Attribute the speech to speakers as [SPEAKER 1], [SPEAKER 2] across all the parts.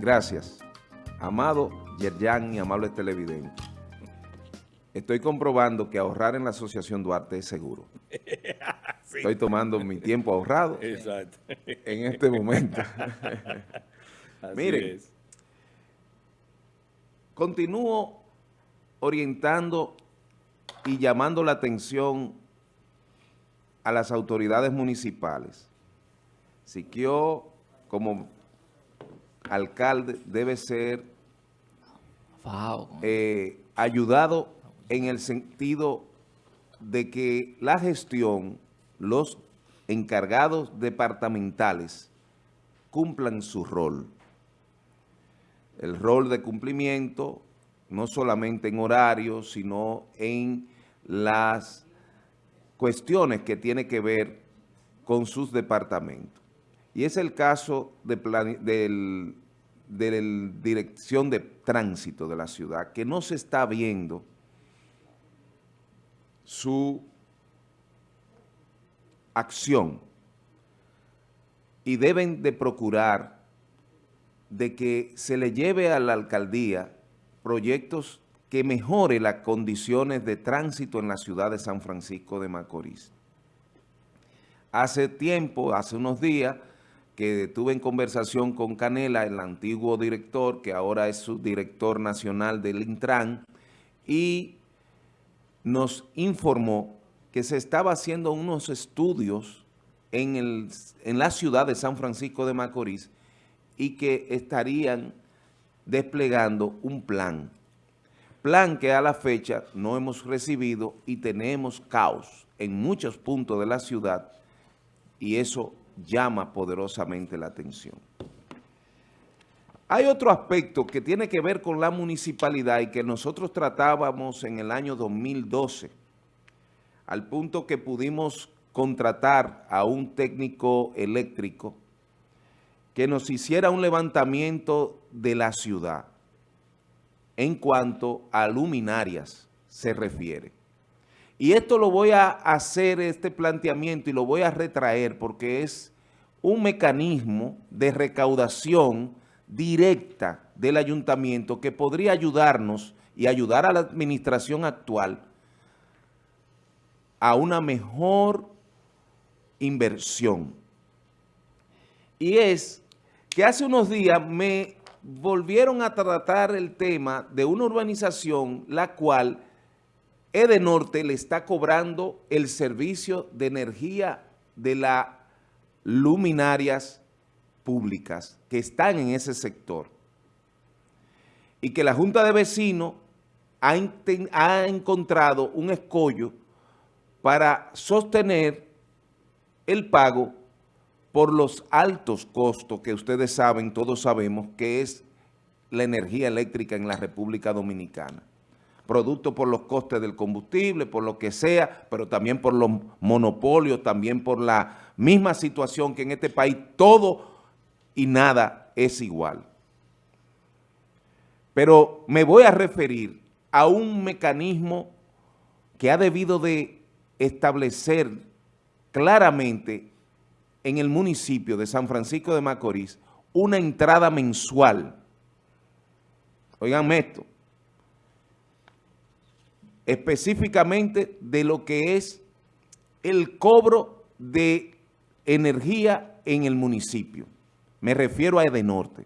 [SPEAKER 1] Gracias. Amado Yerjan y amables televidentes. Estoy comprobando que ahorrar en la Asociación Duarte es seguro. Estoy tomando mi tiempo ahorrado en este momento. Miren, continúo orientando y llamando la atención a las autoridades municipales. Siquio, como alcalde, debe ser eh, ayudado en el sentido de que la gestión, los encargados departamentales cumplan su rol. El rol de cumplimiento, no solamente en horario, sino en las cuestiones que tiene que ver con sus departamentos. Y es el caso de, del, de la dirección de tránsito de la ciudad, que no se está viendo su acción y deben de procurar de que se le lleve a la alcaldía proyectos que mejore las condiciones de tránsito en la ciudad de San Francisco de Macorís. Hace tiempo, hace unos días, que tuve en conversación con Canela, el antiguo director, que ahora es subdirector nacional del Intran, y nos informó que se estaba haciendo unos estudios en, el, en la ciudad de San Francisco de Macorís y que estarían desplegando un plan. Plan que a la fecha no hemos recibido y tenemos caos en muchos puntos de la ciudad y eso llama poderosamente la atención. Hay otro aspecto que tiene que ver con la municipalidad y que nosotros tratábamos en el año 2012, al punto que pudimos contratar a un técnico eléctrico que nos hiciera un levantamiento de la ciudad en cuanto a luminarias se refiere. Y esto lo voy a hacer, este planteamiento, y lo voy a retraer porque es un mecanismo de recaudación directa del ayuntamiento que podría ayudarnos y ayudar a la administración actual a una mejor inversión. Y es que hace unos días me volvieron a tratar el tema de una urbanización la cual Edenorte le está cobrando el servicio de energía de las luminarias públicas que están en ese sector. Y que la Junta de Vecinos ha, ha encontrado un escollo para sostener el pago por los altos costos que ustedes saben, todos sabemos, que es la energía eléctrica en la República Dominicana. Producto por los costes del combustible, por lo que sea, pero también por los monopolios, también por la misma situación que en este país todo y nada es igual. Pero me voy a referir a un mecanismo que ha debido de establecer claramente en el municipio de San Francisco de Macorís una entrada mensual. Oiganme esto. Específicamente de lo que es el cobro de energía en el municipio. Me refiero a Edenorte.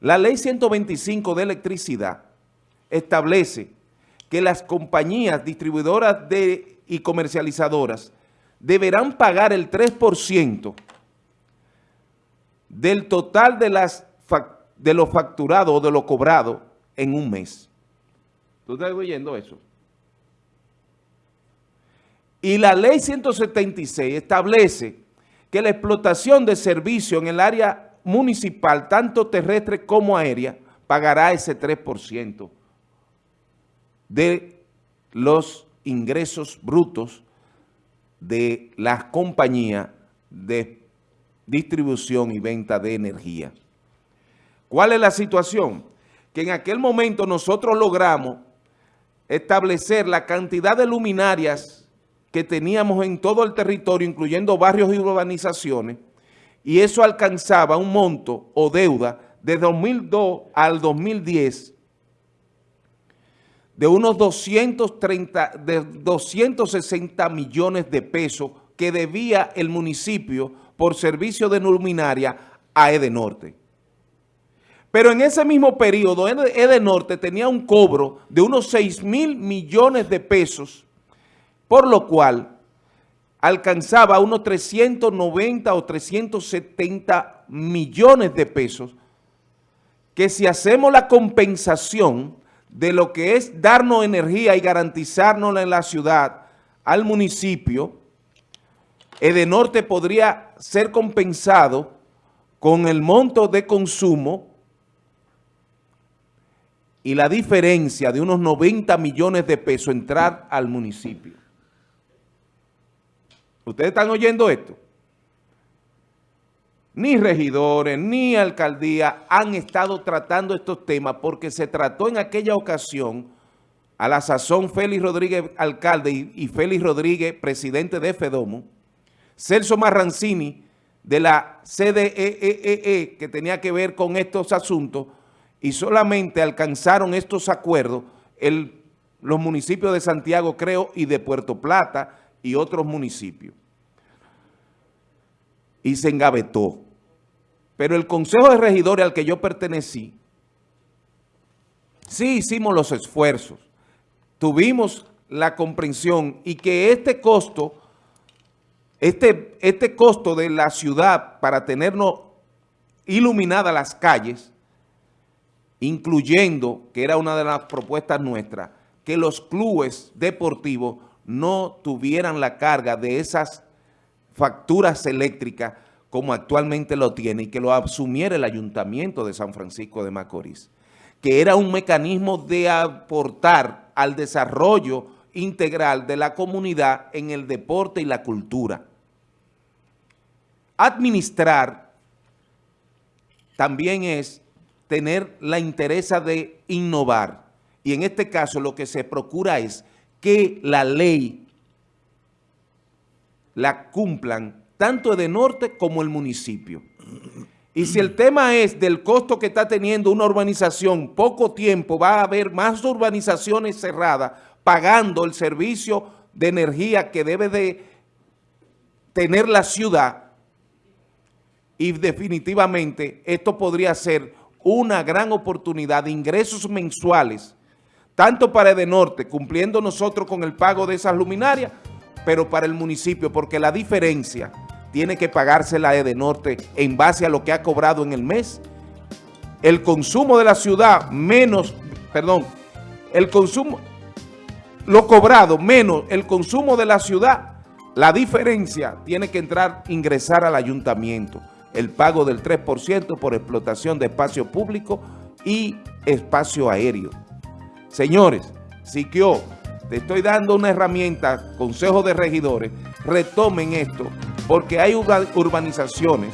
[SPEAKER 1] La ley 125 de electricidad establece que las compañías distribuidoras y comercializadoras deberán pagar el 3% del total de, de lo facturado o de lo cobrado en un mes. ¿Tú estás oyendo eso? Y la ley 176 establece que la explotación de servicio en el área municipal, tanto terrestre como aérea, pagará ese 3% de los ingresos brutos de las compañías de distribución y venta de energía. ¿Cuál es la situación? Que en aquel momento nosotros logramos establecer la cantidad de luminarias que teníamos en todo el territorio, incluyendo barrios y urbanizaciones, y eso alcanzaba un monto o deuda de 2002 al 2010 de unos 230, de 260 millones de pesos que debía el municipio por servicio de luminaria a Edenorte. Pero en ese mismo periodo, Edenorte tenía un cobro de unos 6 mil millones de pesos, por lo cual alcanzaba unos 390 o 370 millones de pesos, que si hacemos la compensación de lo que es darnos energía y garantizarnos en la ciudad al municipio, Edenorte podría ser compensado con el monto de consumo y la diferencia de unos 90 millones de pesos entrar al municipio. ¿Ustedes están oyendo esto? ni regidores, ni alcaldía han estado tratando estos temas porque se trató en aquella ocasión a la sazón Félix Rodríguez, alcalde, y, Félix Rodríguez, presidente de FEDOMO, Celso Marrancini, de la CDEEE, e e, que tenía que ver con estos asuntos, y solamente alcanzaron estos acuerdos los municipios de Santiago, creo, y de Puerto Plata, y otros municipios. Y se engavetó. Pero el Consejo de Regidores al que yo pertenecí, sí hicimos los esfuerzos, tuvimos la comprensión y que este costo, este, este costo de la ciudad para tenernos iluminadas las calles, incluyendo, que era una de las propuestas nuestras, que los clubes deportivos no tuvieran la carga de esas facturas eléctricas como actualmente lo tiene y que lo asumiera el Ayuntamiento de San Francisco de Macorís, que era un mecanismo de aportar al desarrollo integral de la comunidad en el deporte y la cultura. Administrar también es tener la interés de innovar y en este caso lo que se procura es que la ley la cumplan tanto de norte como el municipio. Y si el tema es del costo que está teniendo una urbanización, poco tiempo va a haber más urbanizaciones cerradas pagando el servicio de energía que debe de tener la ciudad y definitivamente esto podría ser una gran oportunidad de ingresos mensuales, tanto para Edenorte, cumpliendo nosotros con el pago de esas luminarias, pero para el municipio, porque la diferencia tiene que pagarse la Edenorte en base a lo que ha cobrado en el mes. El consumo de la ciudad menos, perdón, el consumo, lo cobrado menos el consumo de la ciudad, la diferencia tiene que entrar, ingresar al ayuntamiento. El pago del 3% por explotación de espacio público y espacio aéreo. Señores, Siquio, te estoy dando una herramienta, consejo de regidores, retomen esto porque hay urbanizaciones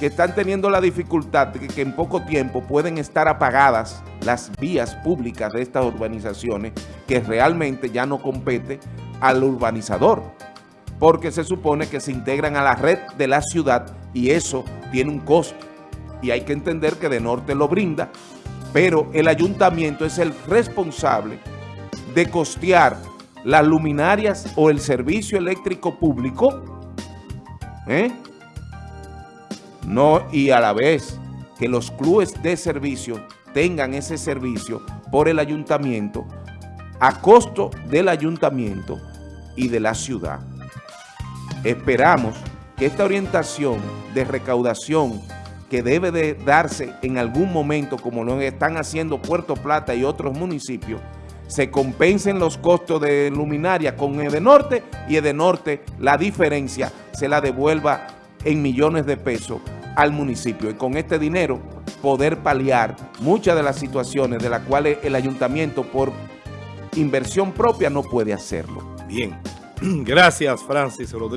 [SPEAKER 1] que están teniendo la dificultad de que en poco tiempo pueden estar apagadas las vías públicas de estas urbanizaciones que realmente ya no compete al urbanizador, porque se supone que se integran a la red de la ciudad y eso tiene un costo. Y hay que entender que de norte lo brinda, pero el ayuntamiento es el responsable de costear las luminarias o el servicio eléctrico público ¿Eh? No, y a la vez que los clubes de servicio tengan ese servicio por el ayuntamiento a costo del ayuntamiento y de la ciudad. Esperamos que esta orientación de recaudación que debe de darse en algún momento, como lo están haciendo Puerto Plata y otros municipios, se compensen los costos de luminaria con Edenorte y Edenorte la diferencia se la devuelva en millones de pesos al municipio y con este dinero poder paliar muchas de las situaciones de las cuales el ayuntamiento por inversión propia no puede hacerlo.
[SPEAKER 2] Bien, gracias Francis Rodríguez.